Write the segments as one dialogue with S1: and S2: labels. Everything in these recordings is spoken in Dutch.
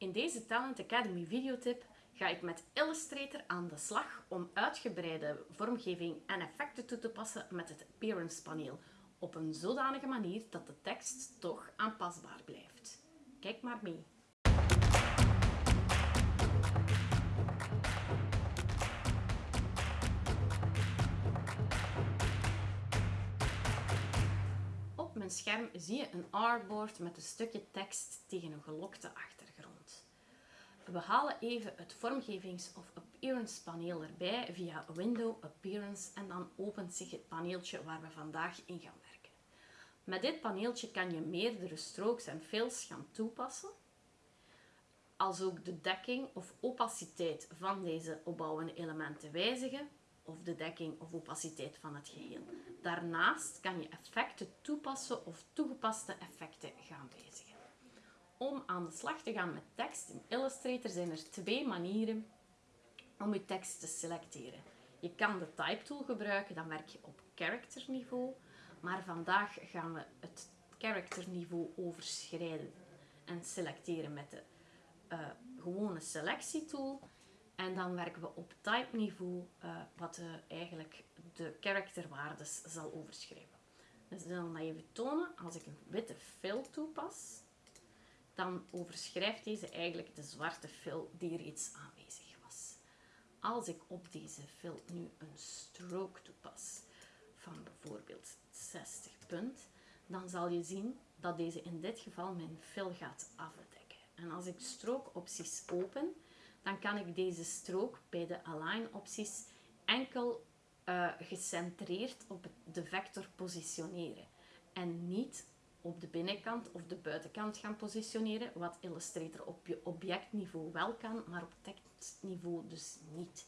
S1: In deze Talent Academy videotip ga ik met Illustrator aan de slag om uitgebreide vormgeving en effecten toe te passen met het Appearance paneel op een zodanige manier dat de tekst toch aanpasbaar blijft. Kijk maar mee. Op mijn scherm zie je een artboard met een stukje tekst tegen een gelokte achtergrond. We halen even het vormgevings- of appearance paneel erbij via Window Appearance en dan opent zich het paneeltje waar we vandaag in gaan werken. Met dit paneeltje kan je meerdere strokes en fills gaan toepassen, als ook de dekking of opaciteit van deze opbouwende elementen wijzigen of de dekking of opaciteit van het geheel. Daarnaast kan je effecten toepassen of toegepaste effecten gaan wijzigen. Om aan de slag te gaan met tekst in Illustrator zijn er twee manieren om je tekst te selecteren. Je kan de Type Tool gebruiken, dan werk je op character niveau. Maar vandaag gaan we het character niveau overschrijden en selecteren met de uh, gewone selectietool. En dan werken we op type niveau, uh, wat uh, eigenlijk de karakterwaardes zal overschrijven. Dus dan dat even tonen, als ik een witte fill toepas, dan overschrijft deze eigenlijk de zwarte fill die reeds aanwezig was. Als ik op deze fill nu een stroke toepas van bijvoorbeeld 60 punt, dan zal je zien dat deze in dit geval mijn fill gaat afdekken. En als ik strookopties open, dan kan ik deze strook bij de align opties enkel uh, gecentreerd op de vector positioneren en niet op de binnenkant of de buitenkant gaan positioneren, wat Illustrator op je objectniveau wel kan, maar op tekstniveau dus niet.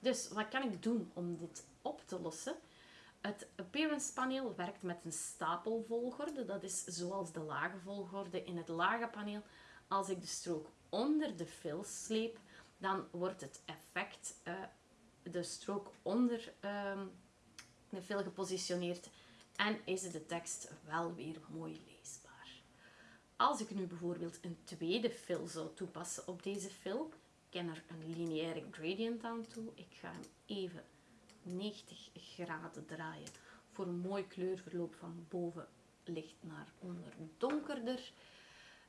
S1: Dus wat kan ik doen om dit op te lossen? Het Appearance paneel werkt met een stapelvolgorde, dat is zoals de lage volgorde in het lage paneel. Als ik de strook onder de fill sleep, dan wordt het effect, uh, de strook onder uh, de fill gepositioneerd en is de tekst wel weer mooi leesbaar. Als ik nu bijvoorbeeld een tweede fill zou toepassen op deze fill, ik ken er een lineaire gradient aan toe. Ik ga hem even 90 graden draaien voor een mooi kleurverloop van boven licht naar onder donkerder.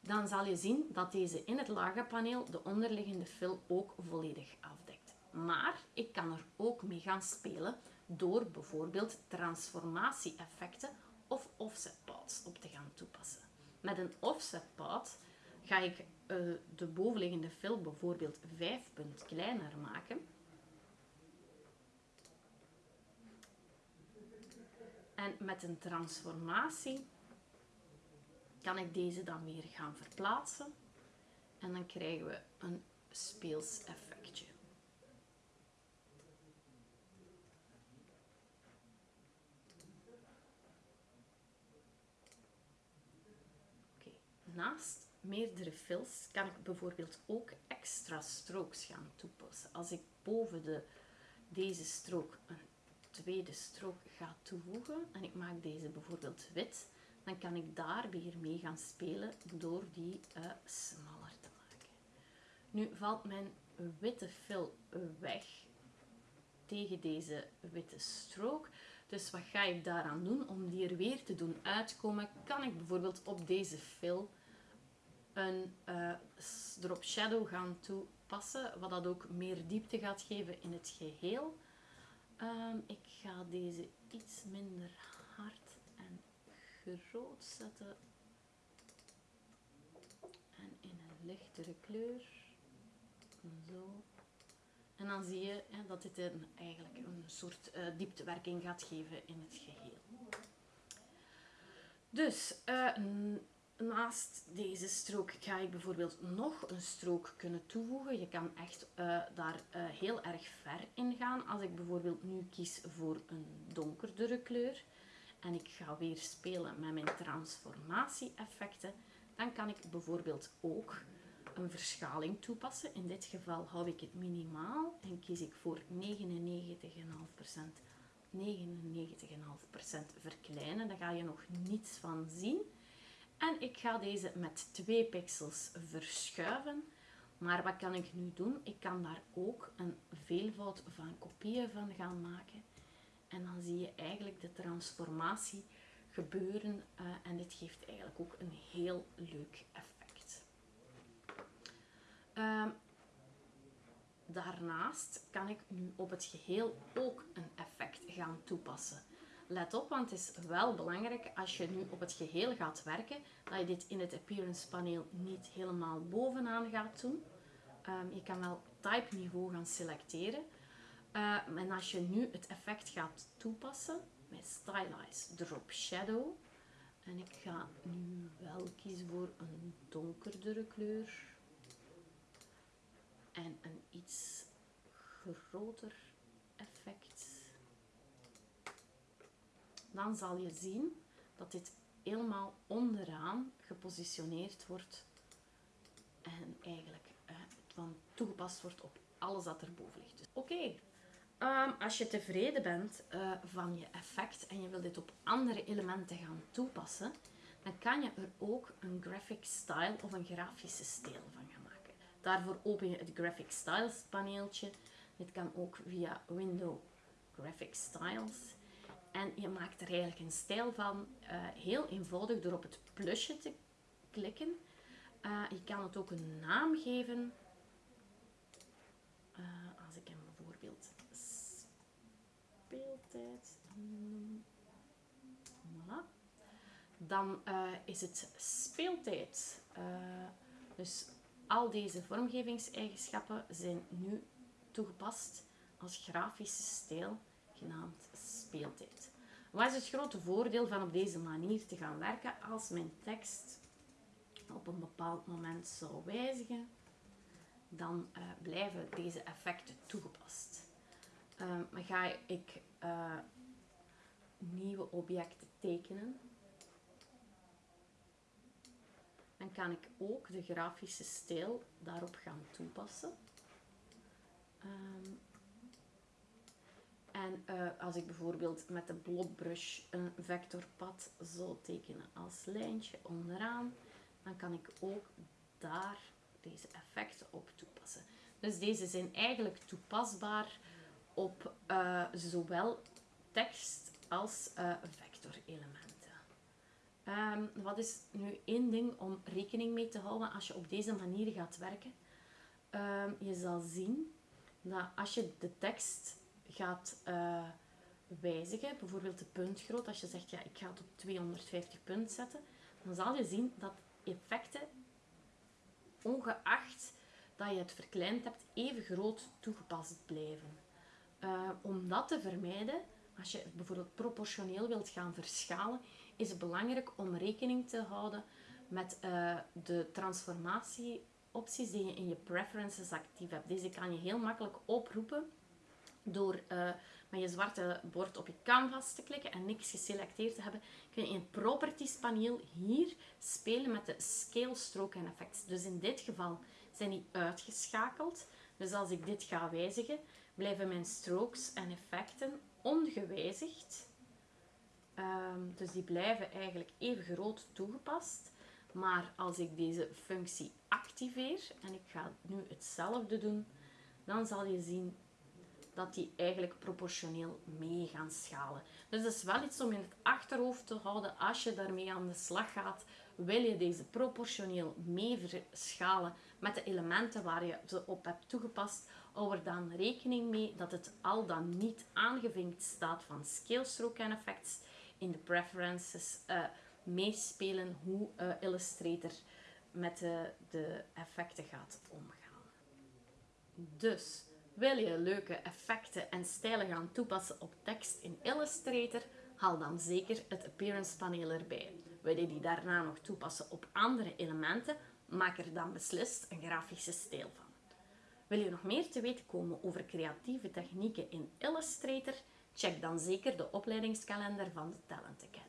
S1: Dan zal je zien dat deze in het lage paneel de onderliggende fill ook volledig afdekt. Maar ik kan er ook mee gaan spelen door bijvoorbeeld transformatie-effecten of offset op te gaan toepassen. Met een offset path ga ik uh, de bovenliggende fill bijvoorbeeld 5 punt kleiner maken. En met een transformatie kan ik deze dan weer gaan verplaatsen. En dan krijgen we een speels effectje. Naast meerdere fills kan ik bijvoorbeeld ook extra strokes gaan toepassen. Als ik boven de, deze strook een tweede strook ga toevoegen en ik maak deze bijvoorbeeld wit, dan kan ik daar weer mee gaan spelen door die uh, smaller te maken. Nu valt mijn witte fill weg tegen deze witte strook. Dus wat ga ik daaraan doen? Om die er weer te doen uitkomen, kan ik bijvoorbeeld op deze fill een drop shadow gaan toepassen, wat dat ook meer diepte gaat geven in het geheel. Um, ik ga deze iets minder hard en groot zetten en in een lichtere kleur. Zo. En dan zie je hè, dat dit een, eigenlijk een soort uh, dieptewerking gaat geven in het geheel. Dus uh, naast deze strook ga ik bijvoorbeeld nog een strook kunnen toevoegen. Je kan echt uh, daar uh, heel erg ver in gaan. Als ik bijvoorbeeld nu kies voor een donkerdere kleur en ik ga weer spelen met mijn transformatie-effecten, dan kan ik bijvoorbeeld ook een verschaling toepassen. In dit geval hou ik het minimaal en kies ik voor 99,5%. 99,5% verkleinen, daar ga je nog niets van zien. En ik ga deze met twee pixels verschuiven. Maar wat kan ik nu doen? Ik kan daar ook een veelvoud van kopieën van gaan maken. En dan zie je eigenlijk de transformatie gebeuren. Uh, en dit geeft eigenlijk ook een heel leuk effect. Uh, daarnaast kan ik nu op het geheel ook een effect gaan toepassen. Let op, want het is wel belangrijk als je nu op het geheel gaat werken, dat je dit in het appearance paneel niet helemaal bovenaan gaat doen. Um, je kan wel type niveau gaan selecteren. Uh, en als je nu het effect gaat toepassen met Stylize Drop Shadow, en ik ga nu wel kiezen voor een donkerdere kleur en een iets groter effect, dan zal je zien dat dit helemaal onderaan gepositioneerd wordt en eigenlijk uh, van toegepast wordt op alles dat erboven ligt. Dus, Oké, ehm, als je tevreden bent uh, van je effect en je wil dit op andere elementen gaan toepassen, dan kan je er ook een graphic style of een grafische stijl van gaan maken. Daarvoor open je het graphic styles paneeltje. Dit kan ook via window graphic styles. En je maakt er eigenlijk een stijl van, uh, heel eenvoudig door op het plusje te klikken. Uh, je kan het ook een naam geven. Uh, als ik hem bijvoorbeeld speeltijd noem. Voilà. Dan is het speeltijd. dus al deze vormgevingseigenschappen zijn nu toegepast als grafische stijl genaamd speeltijd. Wat is het grote voordeel van op deze manier te gaan werken als mijn tekst op een bepaald moment zou wijzigen? Dan uh, blijven deze effecten toegepast. Uh, ga ik uh, nieuwe objecten tekenen, dan kan ik ook de grafische stijl daarop gaan toepassen. Um, en uh, als ik bijvoorbeeld met de blotbrush een vectorpad zou tekenen als lijntje onderaan, dan kan ik ook daar deze effecten op toepassen. Dus deze zijn eigenlijk toepasbaar op uh, zowel tekst als uh, vectorelementen. Um, wat is nu één ding om rekening mee te houden als je op deze manier gaat werken? Um, je zal zien dat als je de tekst gaat uh, wijzigen, bijvoorbeeld de puntgroot, als je zegt ja, ik ga het op 250 punt zetten, dan zal je zien dat effecten, ongeacht dat je het verkleind hebt, even groot toegepast blijven. Uh, om dat te vermijden, als je bijvoorbeeld proportioneel wilt gaan verschalen, is het belangrijk om rekening te houden met uh, de transformatieopties die je in je preferences actief hebt. Deze kan je heel makkelijk oproepen door uh, met je zwarte bord op je canvas te klikken en niks geselecteerd te hebben, kun je in het properties paneel hier spelen met de scale, stroke en effects. Dus in dit geval zijn die uitgeschakeld. Dus als ik dit ga wijzigen, blijven mijn strokes en effecten ongewijzigd. Um, dus die blijven eigenlijk even groot toegepast. Maar als ik deze functie activeer, en ik ga nu hetzelfde doen, dan zal je zien dat die eigenlijk proportioneel mee gaan schalen. Dus dat is wel iets om in het achterhoofd te houden als je daarmee aan de slag gaat. Wil je deze proportioneel mee verschalen met de elementen waar je ze op hebt toegepast, hou er dan rekening mee dat het al dan niet aangevinkt staat van scale stroke en effects in de preferences uh, meespelen hoe uh, Illustrator met de, de effecten gaat omgaan. Dus wil je leuke effecten en stijlen gaan toepassen op tekst in Illustrator? Haal dan zeker het Appearance paneel erbij. Wil je die daarna nog toepassen op andere elementen? Maak er dan beslist een grafische stijl van. Wil je nog meer te weten komen over creatieve technieken in Illustrator? Check dan zeker de opleidingskalender van de Talent Academy.